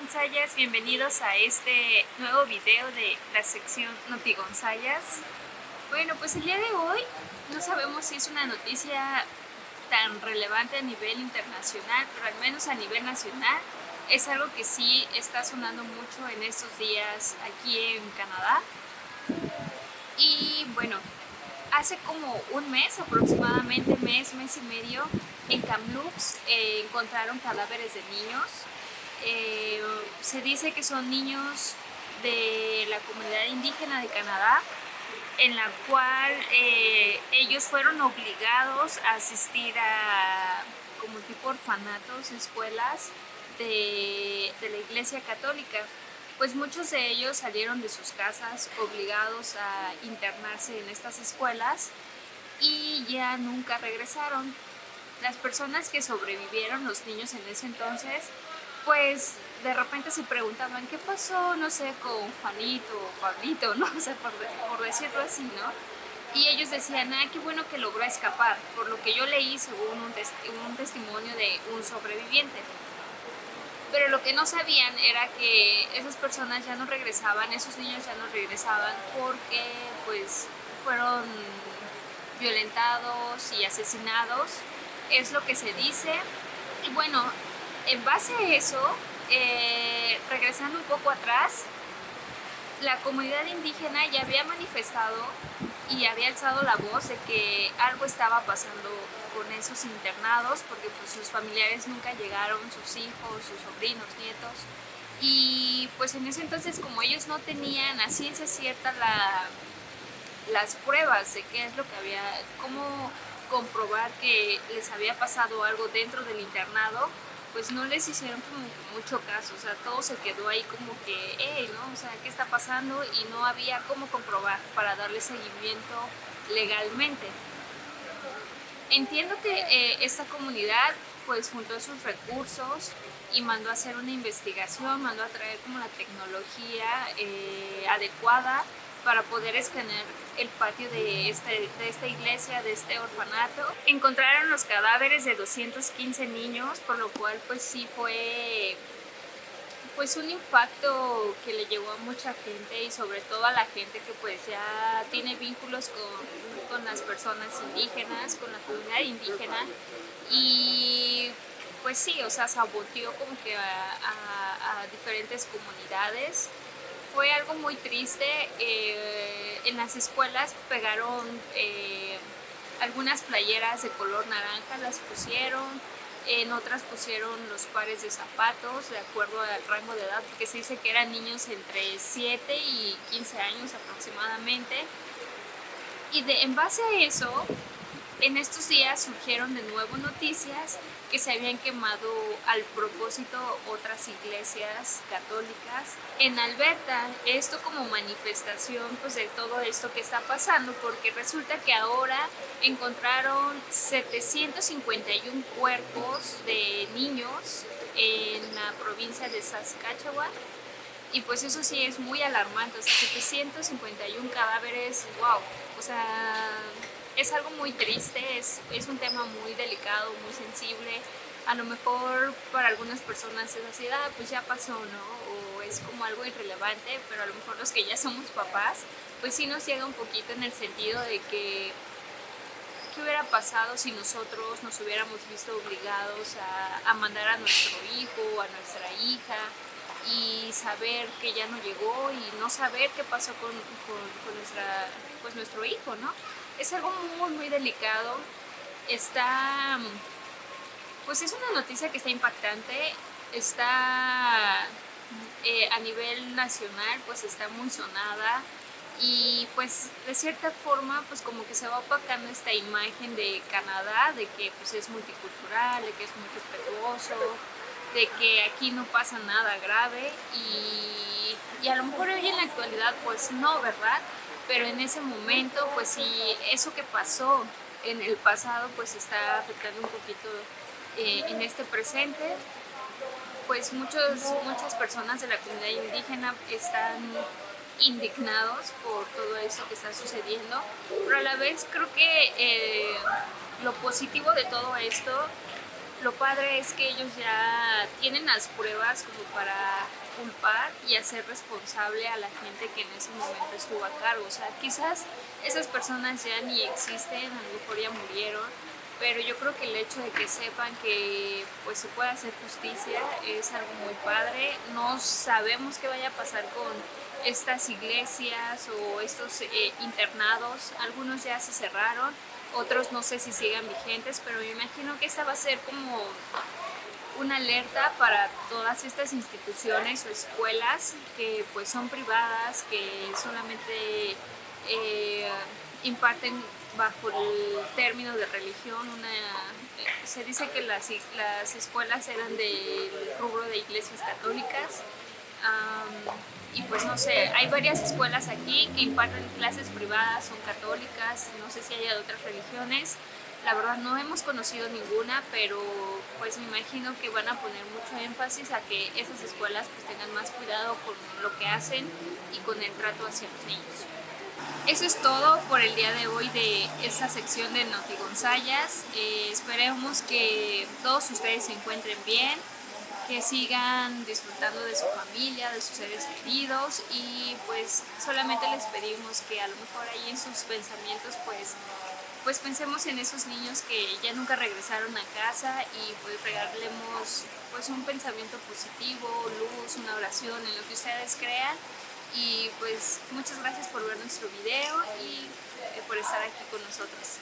Gonzayas, bienvenidos a este nuevo video de la sección Noti Gonzayas. Bueno, pues el día de hoy no sabemos si es una noticia tan relevante a nivel internacional, pero al menos a nivel nacional es algo que sí está sonando mucho en estos días aquí en Canadá. Y bueno, hace como un mes, aproximadamente mes, mes y medio, en Kamloops eh, encontraron cadáveres de niños eh, se dice que son niños de la comunidad indígena de Canadá, en la cual eh, ellos fueron obligados a asistir a como tipo orfanatos, escuelas de, de la iglesia católica. Pues muchos de ellos salieron de sus casas obligados a internarse en estas escuelas y ya nunca regresaron. Las personas que sobrevivieron, los niños en ese entonces, pues de repente se preguntaban qué pasó, no sé, con Juanito o Pablito, ¿no? O sea, por, decirlo así, ¿no? Y ellos decían, ah, qué bueno que logró escapar, por lo que yo leí según un, un testimonio de un sobreviviente. Pero lo que no sabían era que esas personas ya no regresaban, esos niños ya no regresaban porque pues fueron violentados y asesinados, es lo que se dice. Y bueno, en base a eso, eh, regresando un poco atrás, la comunidad indígena ya había manifestado y había alzado la voz de que algo estaba pasando con esos internados porque pues, sus familiares nunca llegaron, sus hijos, sus sobrinos, nietos. Y pues en ese entonces como ellos no tenían a ciencia cierta la, las pruebas de qué es lo que había, cómo comprobar que les había pasado algo dentro del internado, pues no les hicieron como mucho caso, o sea, todo se quedó ahí como que, hey, ¿no? O sea, ¿qué está pasando? Y no había cómo comprobar para darle seguimiento legalmente. Entiendo que eh, esta comunidad pues juntó sus recursos y mandó a hacer una investigación, mandó a traer como la tecnología eh, adecuada para poder escanear el patio de, este, de esta iglesia, de este orfanato. Encontraron los cadáveres de 215 niños, por lo cual pues sí fue pues un impacto que le llegó a mucha gente y sobre todo a la gente que pues ya tiene vínculos con, con las personas indígenas, con la comunidad indígena y pues sí, o sea, saboteó como que a, a diferentes comunidades fue algo muy triste. Eh, en las escuelas pegaron eh, algunas playeras de color naranja, las pusieron. En otras pusieron los pares de zapatos de acuerdo al rango de edad, porque se dice que eran niños entre 7 y 15 años aproximadamente. Y de, en base a eso, en estos días surgieron de nuevo noticias que se habían quemado al propósito otras iglesias católicas en Alberta. Esto como manifestación pues, de todo esto que está pasando porque resulta que ahora encontraron 751 cuerpos de niños en la provincia de Saskatchewan y pues eso sí es muy alarmante, o sea, 751 cadáveres, wow, o sea, es algo muy triste, es, es un tema muy delicado, muy sensible. A lo mejor para algunas personas es así, ah, pues ya pasó, ¿no? O es como algo irrelevante, pero a lo mejor los que ya somos papás, pues sí nos llega un poquito en el sentido de que qué hubiera pasado si nosotros nos hubiéramos visto obligados a, a mandar a nuestro hijo, a nuestra hija, y saber que ya no llegó y no saber qué pasó con, con, con nuestra, pues nuestro hijo, ¿no? Es algo muy, muy delicado. Está, pues es una noticia que está impactante, está eh, a nivel nacional, pues está muy sonada. Y pues de cierta forma pues como que se va opacando esta imagen de Canadá, de que pues es multicultural, de que es muy respetuoso, de que aquí no pasa nada grave. Y, y a lo mejor hoy en la actualidad pues no, ¿verdad? pero en ese momento, pues sí, eso que pasó en el pasado, pues está afectando un poquito eh, en este presente. Pues muchos, muchas personas de la comunidad indígena están indignados por todo eso que está sucediendo, pero a la vez creo que eh, lo positivo de todo esto lo padre es que ellos ya tienen las pruebas como para culpar y hacer responsable a la gente que en ese momento estuvo a cargo. O sea, quizás esas personas ya ni existen, a lo mejor ya murieron, pero yo creo que el hecho de que sepan que pues se puede hacer justicia es algo muy padre. No sabemos qué vaya a pasar con estas iglesias o estos eh, internados. Algunos ya se cerraron, otros no sé si sigan vigentes, pero me imagino que esta va a ser como una alerta para todas estas instituciones o escuelas que pues son privadas, que solamente eh, imparten bajo el término de religión. Una, eh, se dice que las, las escuelas eran del rubro de iglesias católicas. Y pues no sé, hay varias escuelas aquí que imparten clases privadas, son católicas, no sé si hay de otras religiones. La verdad no hemos conocido ninguna, pero pues me imagino que van a poner mucho énfasis a que esas escuelas pues tengan más cuidado con lo que hacen y con el trato hacia los niños. Eso es todo por el día de hoy de esta sección de Noti Gonzayas. Eh, esperemos que todos ustedes se encuentren bien, que sigan disfrutando de su familia, de sus seres queridos y pues solamente les pedimos que a lo mejor ahí en sus pensamientos pues pues pensemos en esos niños que ya nunca regresaron a casa y pues regalemos pues un pensamiento positivo, luz, una oración en lo que ustedes crean y pues muchas gracias por ver nuestro video y eh, por estar aquí con nosotros.